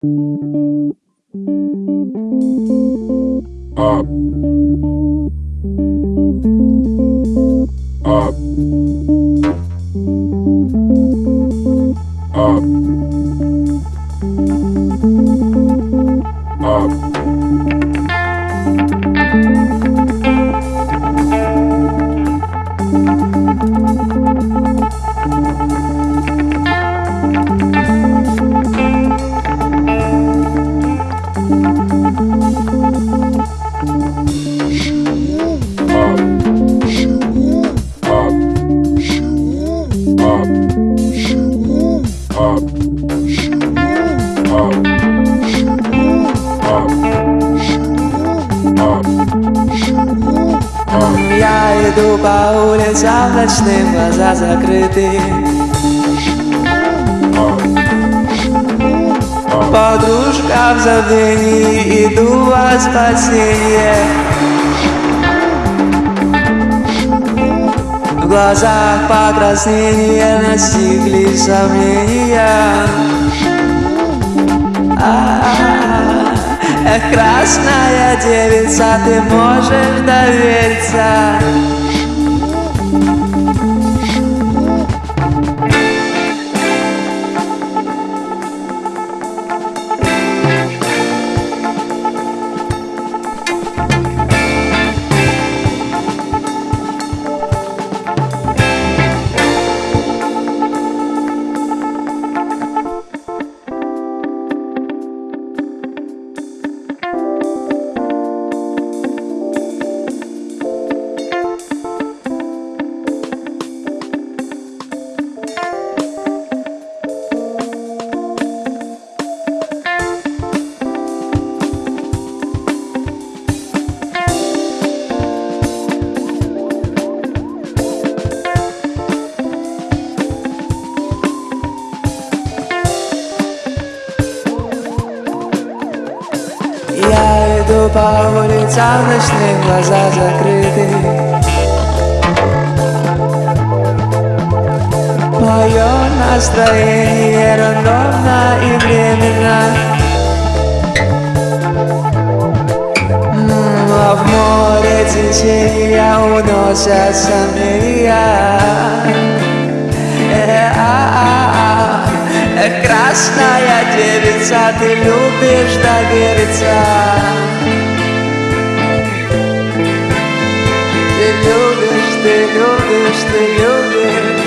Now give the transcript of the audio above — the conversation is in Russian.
Up. Up. Иду по улицам ночным, глаза закрыты. Подружка в забвении, иду во спасение. В глазах покраснения настигли сомнения. А-а-а. Эх, красная девица, ты можешь довериться иду по улицам ночным, глаза закрыты. Мое настроение рандомно и временно. М, А в море течения уносят сомнения Э, а, а, а. Эх, красная девица, ты любишь довериться yogis, the yogis.